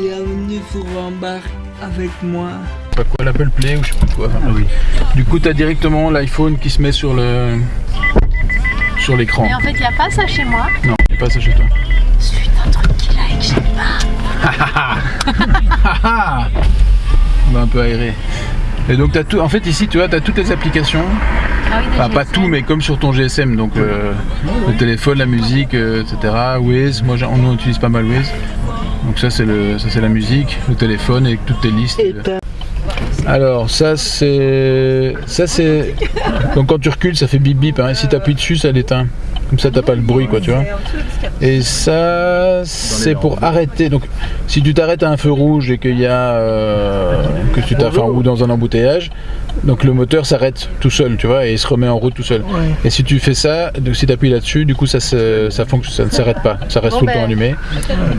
Bienvenue sur avec moi. Pas quoi, l'Apple Play ou je sais pas quoi. Ah oui. Du coup, t'as directement l'iPhone qui se met sur le sur l'écran. Mais en fait, il n'y a pas ça chez moi. Non, il pas ça chez toi. Suite un truc qu'il a et que j'aime pas. On va un peu aérer. Et donc t'as tout. En fait ici tu vois t'as toutes les applications. Ah oui, Enfin pas tout mais comme sur ton GSM donc euh, le téléphone, la musique, euh, etc. Waze, moi on utilise pas mal Waze. Donc ça c'est le ça c'est la musique, le téléphone et toutes tes listes. Alors ça c'est ça c'est donc quand tu recules ça fait bip bip hein. et si tu appuies dessus ça l'éteint. Comme ça t'as pas le bruit quoi tu vois. Et ça c'est pour arrêter. Donc si tu t'arrêtes à un feu rouge et qu'il y a euh, que tu t'as enfin, ou dans un embouteillage, donc le moteur s'arrête tout seul, tu vois, et il se remet en route tout seul. Et si tu fais ça, donc si tu appuies là-dessus, du coup ça se, ça fonctionne, ça ne s'arrête pas, ça reste Bon tout le ben. temps allumé.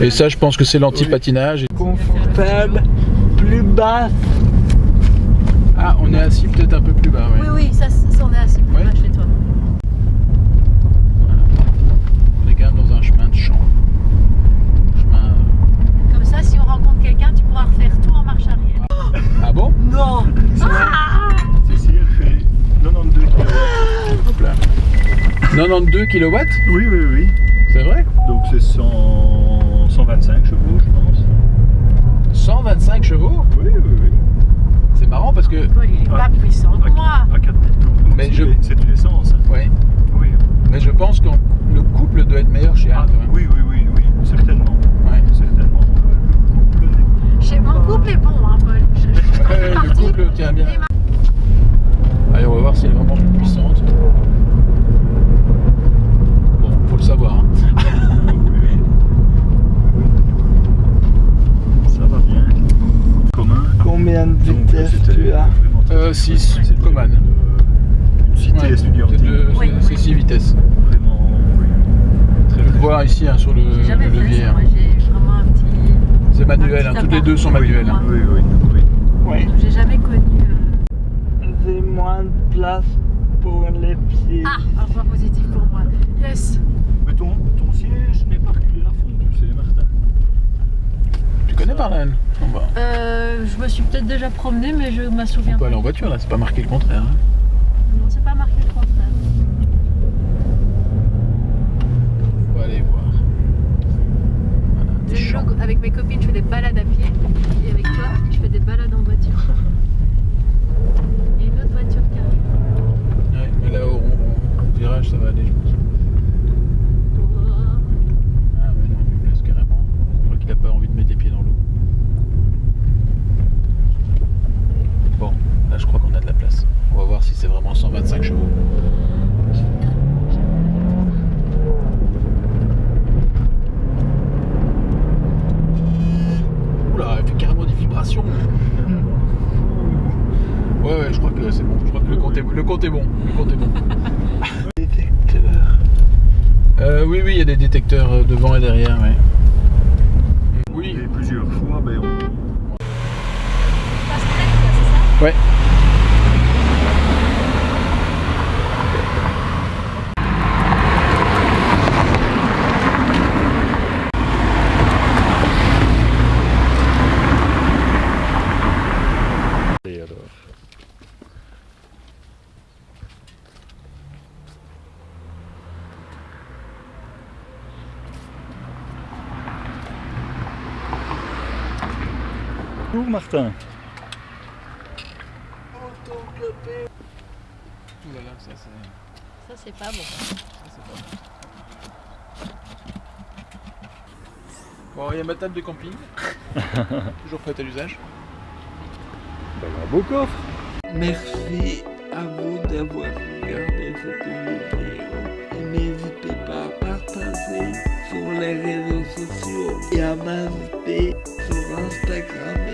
Et ça je pense que c'est l'anti-patinage. Confortable, plus basse. Ah on est assis peut-être un peu plus bas, ouais. Oui, oui, ça, ça on est assez plus Ouais. bas chez toi. On est quand même dans un chemin de champ. Chemin. euh, Comme ça, si on rencontre quelqu'un, tu pourras refaire tout en marche arrière. Ah bon Non Si, si, elle fait 92 km. Hop là. 92 kW Oui, oui, oui. C'est vrai Donc c'est 100 125 chevaux, je pense. 125 chevaux Oui, oui, oui. C'est marrant parce que. Paul, il est pas puissant que moi. À 4000 tours. Donc Mais c'est je- une- C'est une essence. hein. Oui. Mais je pense que le couple doit être meilleur chez Ah, quand même. oui, oui, oui, 6, Coman. Cité ouais, étudiante. Oui, c'est 6 vitesses. Vraiment, oui. Très tu le voir ici hein, sur le, le levier. Hein. C'est manuel, hein, toutes les deux sont manuelles. Hein. Oui, oui, oui. oui. J'ai jamais connu. Euh... J'ai moins de place pour les pieds. Ah, un point positif pour moi. Yes. Mais ton, ton siège n'est pas reculé à fond, tu sais, Martin. Tu connais Parlen bah. euh je me suis peut-être déjà promenée, mais je me souviens On peut aller en voiture là, c'est pas marqué le contraire. hein. Non, c'est pas marqué le contraire. On va aller voir. Voilà, des. Avec mes copines, je fais des balades à pied. Et avec toi, je fais des balades en voiture. Il y a une autre voiture qui arrive. Ouais, mais là au, au virage ça va aller je pense. Ah mais non, il place carrément. Je crois qu'il a pas envie de mettre les pieds dans l'eau. Bon, là je crois qu'on a de la place. On va voir si c'est vraiment 125 chevaux. Oula, elle fait carrément des vibrations. Ouais, ouais, je crois que c'est bon. Je crois que le compte est, le compte est bon. Le compte est bon. Détecteur. Euh, oui, oui, il y a des détecteurs euh, devant et derrière, ouais. Oui, Et plusieurs fois, ben, on, ça? Ouais. Bonjour Martin. Ouh là là, ça c'est. Ça, c'est pas bon. ça, c'est pas bon. Bon, il y a ma table de camping. Toujours prête à l'usage. Ben, un beau coffre. Merci à vous d'avoir regardé cette vidéo. Et n'hésitez pas à partager sur les réseaux sociaux et à m'inviter sur Instagram